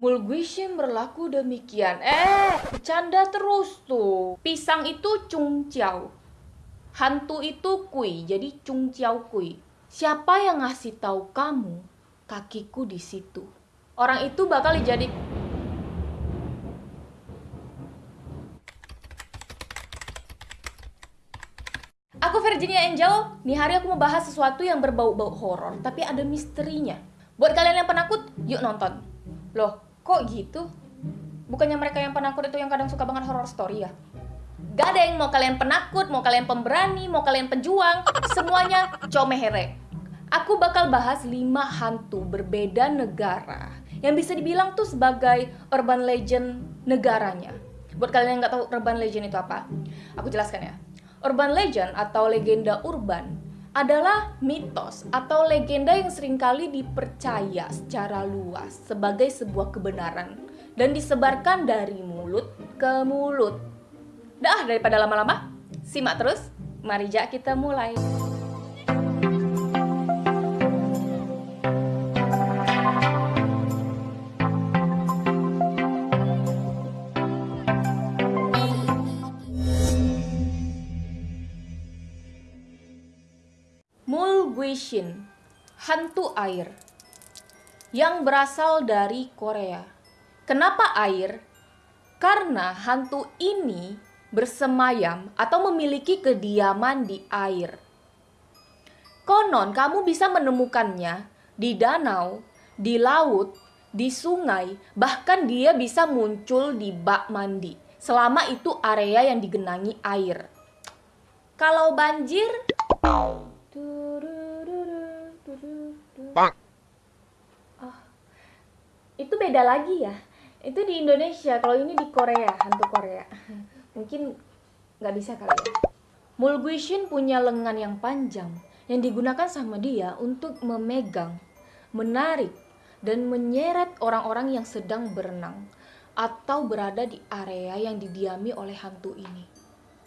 Mulguishin berlaku demikian. Eh, bercanda terus tuh. Pisang itu Chung Chiao. Hantu itu Kui, jadi Chung Chiao Kui. Siapa yang ngasih tahu kamu kakiku di situ? Orang itu bakal jadi Aku Virginia Angel, nih hari aku mau bahas sesuatu yang berbau-bau horor, tapi ada misterinya. Buat kalian yang penakut, yuk nonton. Loh, Kok gitu? Bukannya mereka yang penakut itu yang kadang suka banget horror story ya? Gak ada yang mau kalian penakut, mau kalian pemberani, mau kalian penjuang, semuanya comehere. Aku bakal bahas 5 hantu berbeda negara yang bisa dibilang tuh sebagai urban legend negaranya. Buat kalian yang nggak tahu urban legend itu apa, aku jelaskan ya. Urban legend atau legenda urban adalah mitos atau legenda yang sering kali dipercaya secara luas sebagai sebuah kebenaran dan disebarkan dari mulut ke mulut. Dah, daripada lama-lama, simak terus. Mari jak kita mulai. Mulguishin, hantu air, yang berasal dari Korea. Kenapa air? Karena hantu ini bersemayam atau memiliki kediaman di air. Konon kamu bisa menemukannya di danau, di laut, di sungai, bahkan dia bisa muncul di bak mandi selama itu area yang digenangi air. Kalau banjir, Oh, itu beda lagi ya. Itu di Indonesia, kalau ini di Korea, hantu Korea. Mungkin nggak bisa kali ya. Mulguishin punya lengan yang panjang yang digunakan sama dia untuk memegang, menarik, dan menyeret orang-orang yang sedang berenang atau berada di area yang didiami oleh hantu ini.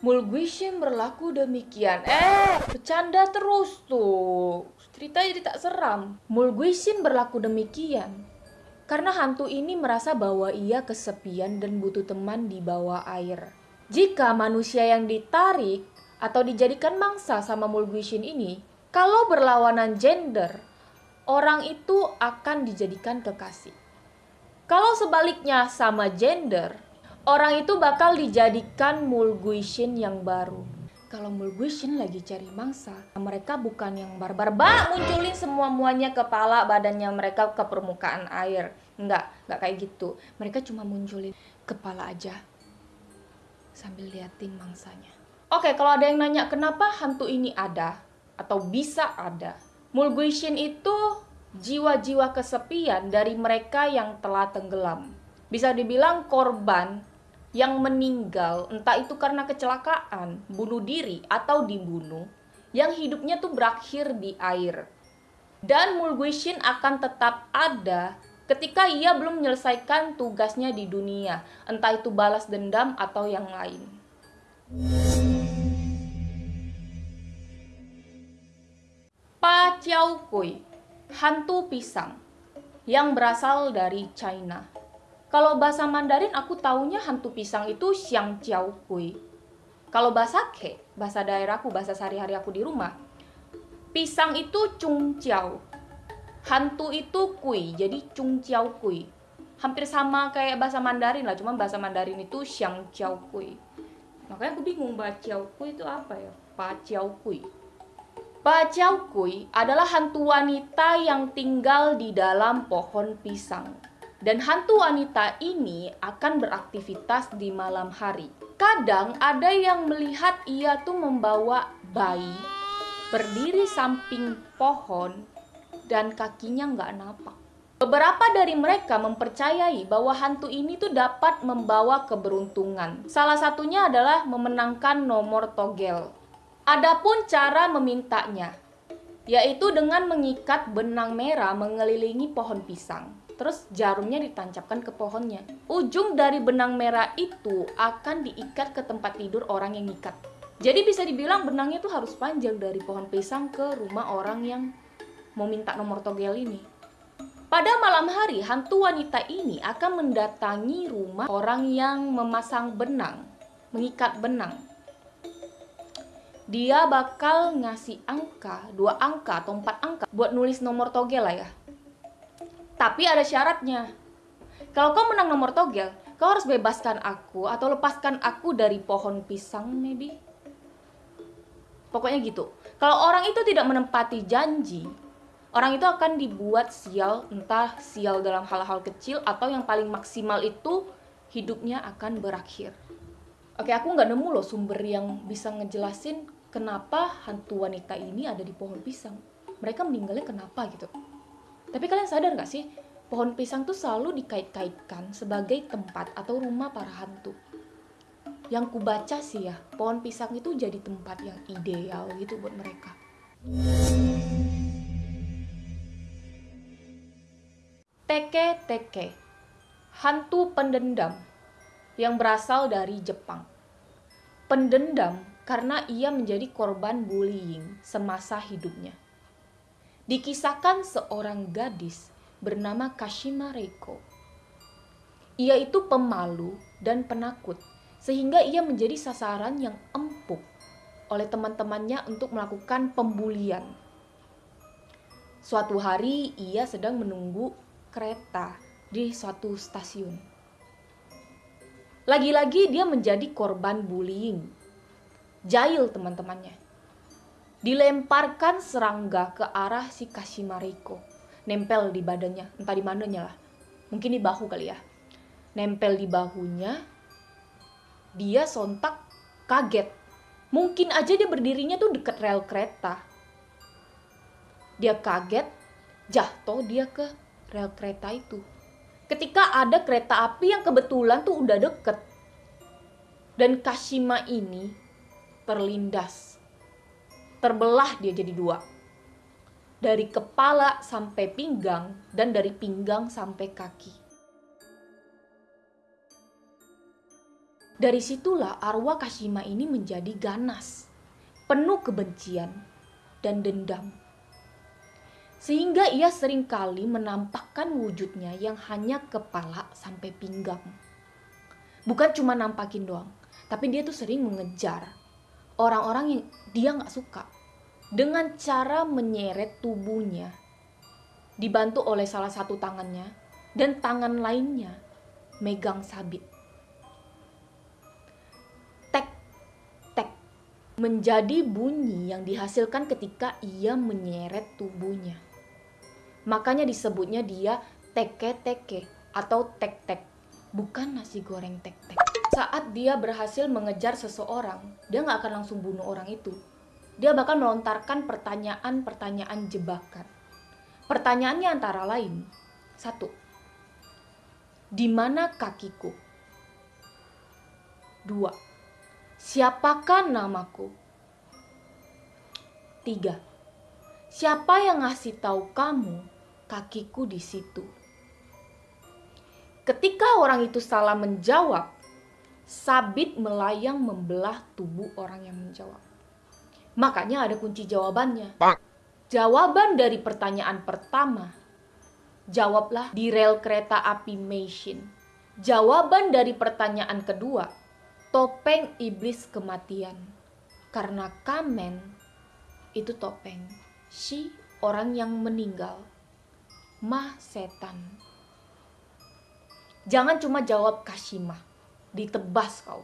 Mulguishin berlaku demikian. Eh, bercanda terus tuh. Cerita jadi tak seram. Mulguishin berlaku demikian. Karena hantu ini merasa bahwa ia kesepian dan butuh teman di bawah air. Jika manusia yang ditarik atau dijadikan mangsa sama Mulguishin ini, kalau berlawanan gender, orang itu akan dijadikan kekasih. Kalau sebaliknya sama gender, orang itu bakal dijadikan Mulguishin yang baru. Kalau Mulguishin lagi cari mangsa, mereka bukan yang barbar, bak munculin semua muanya kepala badannya mereka ke permukaan air. Enggak, enggak kayak gitu. Mereka cuma munculin kepala aja sambil liatin mangsanya. Oke, kalau ada yang nanya kenapa hantu ini ada atau bisa ada. Mulguishin itu jiwa-jiwa kesepian dari mereka yang telah tenggelam. Bisa dibilang korban yang meninggal entah itu karena kecelakaan, bunuh diri atau dibunuh, yang hidupnya tuh berakhir di air. Dan Mulguishin akan tetap ada ketika ia belum menyelesaikan tugasnya di dunia, entah itu balas dendam atau yang lain. Pa Chiao Kui, hantu pisang, yang berasal dari China. Kalau bahasa Mandarin aku taunya hantu pisang itu Xiang Jiao Kui. Kalau bahasa Ke, bahasa daerahku, bahasa sehari-hari aku di rumah, pisang itu Chung Jiao. Hantu itu Kui, jadi Chung Jiao Kui. Hampir sama kayak bahasa Mandarin lah, cuma bahasa Mandarin itu Xiang Jiao Kui. Makanya aku bingung bahasa Jiao Kui itu apa ya? Pa Jiao Kui. Pa Jiao Kui adalah hantu wanita yang tinggal di dalam pohon pisang dan hantu wanita ini akan beraktivitas di malam hari. Kadang ada yang melihat ia tuh membawa bayi berdiri samping pohon dan kakinya nggak napak. Beberapa dari mereka mempercayai bahwa hantu ini tuh dapat membawa keberuntungan. Salah satunya adalah memenangkan nomor togel. Adapun cara memintanya, yaitu dengan mengikat benang merah mengelilingi pohon pisang terus jarumnya ditancapkan ke pohonnya. Ujung dari benang merah itu akan diikat ke tempat tidur orang yang ngikat. Jadi bisa dibilang benangnya itu harus panjang dari pohon pisang ke rumah orang yang mau minta nomor togel ini. Pada malam hari, hantu wanita ini akan mendatangi rumah orang yang memasang benang, mengikat benang. Dia bakal ngasih angka, dua angka atau empat angka buat nulis nomor togel lah ya. Tapi ada syaratnya. Kalau kau menang nomor togel, kau harus bebaskan aku atau lepaskan aku dari pohon pisang maybe. Pokoknya gitu. Kalau orang itu tidak menempati janji, orang itu akan dibuat sial, entah sial dalam hal-hal kecil atau yang paling maksimal itu hidupnya akan berakhir. Oke, aku nggak nemu loh sumber yang bisa ngejelasin kenapa hantu wanita ini ada di pohon pisang. Mereka meninggalnya kenapa gitu. Tapi kalian sadar nggak sih, pohon pisang tuh selalu dikait-kaitkan sebagai tempat atau rumah para hantu. Yang kubaca sih ya, pohon pisang itu jadi tempat yang ideal gitu buat mereka. Teke-teke, hantu pendendam yang berasal dari Jepang. Pendendam karena ia menjadi korban bullying semasa hidupnya. Dikisahkan seorang gadis bernama Kashima Reiko. Ia itu pemalu dan penakut, sehingga ia menjadi sasaran yang empuk oleh teman-temannya untuk melakukan pembulian. Suatu hari ia sedang menunggu kereta di suatu stasiun. Lagi-lagi dia menjadi korban bullying. Jail teman-temannya. Dilemparkan serangga ke arah si Kashimariko. Nempel di badannya, entah di mananya lah. Mungkin di bahu kali ya. Nempel di bahunya. Dia sontak kaget. Mungkin aja dia berdirinya tuh deket rel kereta. Dia kaget, jatuh dia ke rel kereta itu. Ketika ada kereta api yang kebetulan tuh udah deket. Dan Kashima ini terlindas. Terbelah dia jadi dua. Dari kepala sampai pinggang dan dari pinggang sampai kaki. Dari situlah arwah Kashima ini menjadi ganas, penuh kebencian dan dendam sehingga ia sering kali menampakkan wujudnya yang hanya kepala sampai pinggang. Bukan cuma nampakin doang, tapi dia tuh sering mengejar orang-orang yang dia nggak suka dengan cara menyeret tubuhnya dibantu oleh salah satu tangannya dan tangan lainnya megang sabit. Tek, tek, menjadi bunyi yang dihasilkan ketika ia menyeret tubuhnya. Makanya disebutnya dia teke-teke atau tek-tek, bukan nasi goreng tek-tek. Saat dia berhasil mengejar seseorang, dia nggak akan langsung bunuh orang itu. Dia bakal melontarkan pertanyaan-pertanyaan jebakan. Pertanyaannya antara lain, satu, di mana kakiku? Dua, siapakah namaku? Tiga, Siapa yang ngasih tahu kamu kakiku di situ? Ketika orang itu salah menjawab, sabit melayang membelah tubuh orang yang menjawab. Makanya ada kunci jawabannya. Jawaban dari pertanyaan pertama, jawablah di rel kereta api Meishin. Jawaban dari pertanyaan kedua, topeng iblis kematian. Karena kamen itu topeng si orang yang meninggal, mah setan. Jangan cuma jawab Kashima, ditebas kau.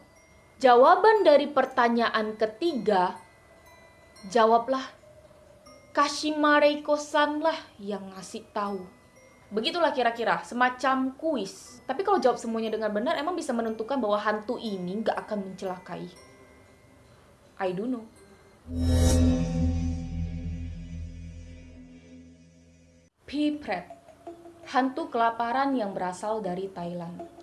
Jawaban dari pertanyaan ketiga, jawablah Kashima Reiko-san lah yang ngasih tahu. Begitulah kira-kira, semacam kuis. Tapi kalau jawab semuanya dengan benar, emang bisa menentukan bahwa hantu ini gak akan mencelakai. I don't know. Pipret, hantu kelaparan yang berasal dari Thailand.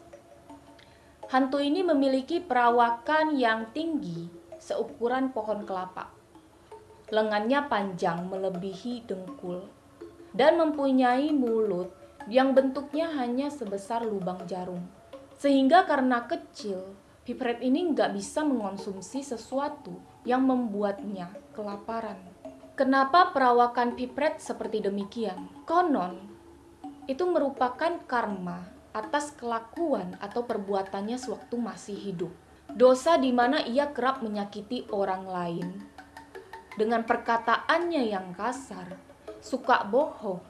Hantu ini memiliki perawakan yang tinggi seukuran pohon kelapa. Lengannya panjang melebihi dengkul dan mempunyai mulut yang bentuknya hanya sebesar lubang jarum. Sehingga karena kecil, Pipret ini nggak bisa mengonsumsi sesuatu yang membuatnya kelaparan. Kenapa perawakan pipret seperti demikian? Konon, itu merupakan karma atas kelakuan atau perbuatannya sewaktu masih hidup. Dosa di mana ia kerap menyakiti orang lain dengan perkataannya yang kasar, suka bohong,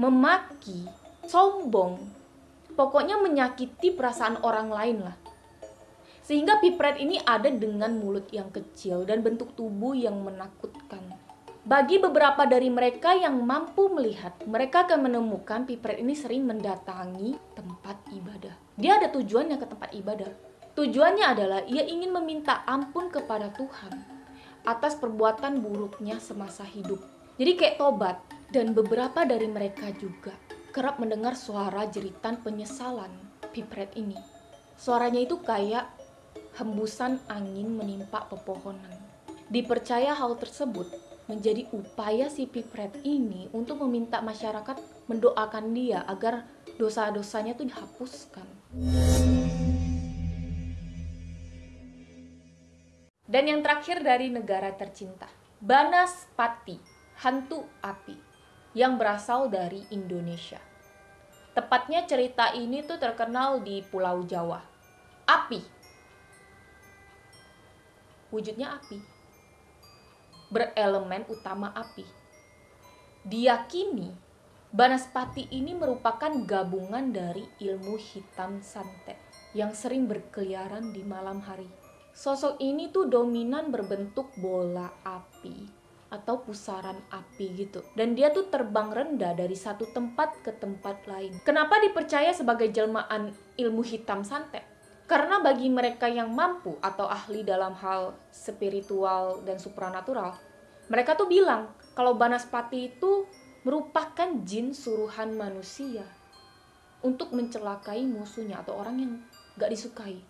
memaki, sombong, pokoknya menyakiti perasaan orang lain lah. Sehingga pipret ini ada dengan mulut yang kecil dan bentuk tubuh yang menakutkan. Bagi beberapa dari mereka yang mampu melihat, mereka akan menemukan pipret ini sering mendatangi tempat ibadah. Dia ada tujuannya ke tempat ibadah. Tujuannya adalah ia ingin meminta ampun kepada Tuhan atas perbuatan buruknya semasa hidup. Jadi kayak tobat. Dan beberapa dari mereka juga kerap mendengar suara jeritan penyesalan pipret ini. Suaranya itu kayak hembusan angin menimpa pepohonan. Dipercaya hal tersebut menjadi upaya si pipret ini untuk meminta masyarakat mendoakan dia agar dosa-dosanya itu dihapuskan. Dan yang terakhir dari negara tercinta, Banaspati, hantu api, yang berasal dari Indonesia. Tepatnya cerita ini tuh terkenal di Pulau Jawa. Api. Wujudnya api. Berelemen utama api. Diyakini Banaspati ini merupakan gabungan dari ilmu hitam santet yang sering berkeliaran di malam hari Sosok ini tuh dominan berbentuk bola api atau pusaran api gitu. Dan dia tuh terbang rendah dari satu tempat ke tempat lain. Kenapa dipercaya sebagai jelmaan ilmu hitam santet? Karena bagi mereka yang mampu atau ahli dalam hal spiritual dan supranatural, mereka tuh bilang kalau Banaspati itu merupakan jin suruhan manusia untuk mencelakai musuhnya atau orang yang gak disukai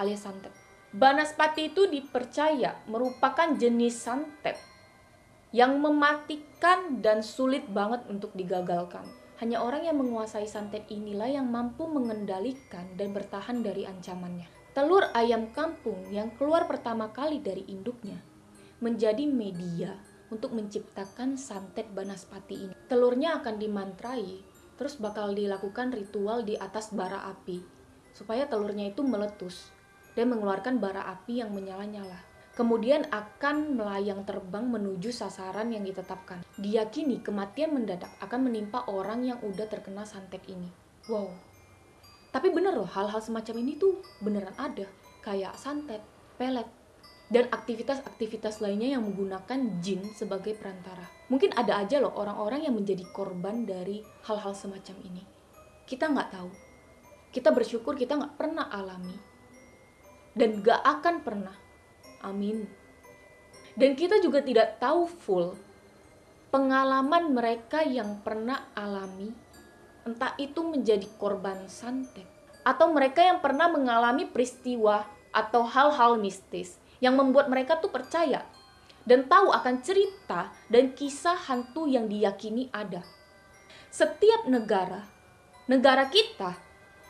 alias santet. Banaspati itu dipercaya merupakan jenis santet yang mematikan dan sulit banget untuk digagalkan. Hanya orang yang menguasai santet inilah yang mampu mengendalikan dan bertahan dari ancamannya. Telur ayam kampung yang keluar pertama kali dari induknya menjadi media untuk menciptakan santet Banaspati ini. Telurnya akan dimantrai, terus bakal dilakukan ritual di atas bara api supaya telurnya itu meletus dan mengeluarkan bara api yang menyala-nyala. Kemudian akan melayang terbang menuju sasaran yang ditetapkan. Diyakini kematian mendadak akan menimpa orang yang udah terkena santet ini. Wow. Tapi bener loh, hal-hal semacam ini tuh beneran ada. Kayak santet, pelet, dan aktivitas-aktivitas lainnya yang menggunakan jin sebagai perantara. Mungkin ada aja loh orang-orang yang menjadi korban dari hal-hal semacam ini. Kita nggak tahu. Kita bersyukur kita nggak pernah alami dan gak akan pernah. Amin. Dan kita juga tidak tahu full pengalaman mereka yang pernah alami, entah itu menjadi korban santet, atau mereka yang pernah mengalami peristiwa atau hal-hal mistis yang membuat mereka tuh percaya dan tahu akan cerita dan kisah hantu yang diyakini ada. Setiap negara, negara kita,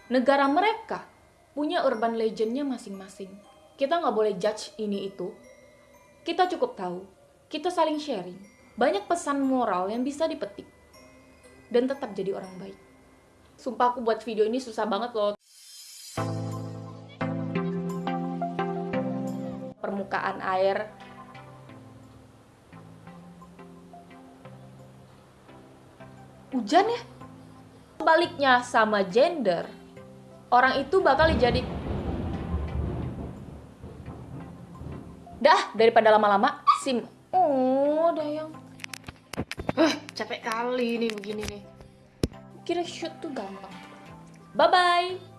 negara mereka punya urban legendnya masing-masing. Kita nggak boleh judge ini itu. Kita cukup tahu. Kita saling sharing. Banyak pesan moral yang bisa dipetik. Dan tetap jadi orang baik. Sumpah aku buat video ini susah banget loh. Permukaan air. Hujan ya? Baliknya sama gender, orang itu bakal jadi dah daripada lama-lama sim. Oh dayang. Eh capek kali nih begini nih. Kira shoot tuh gampang. Bye bye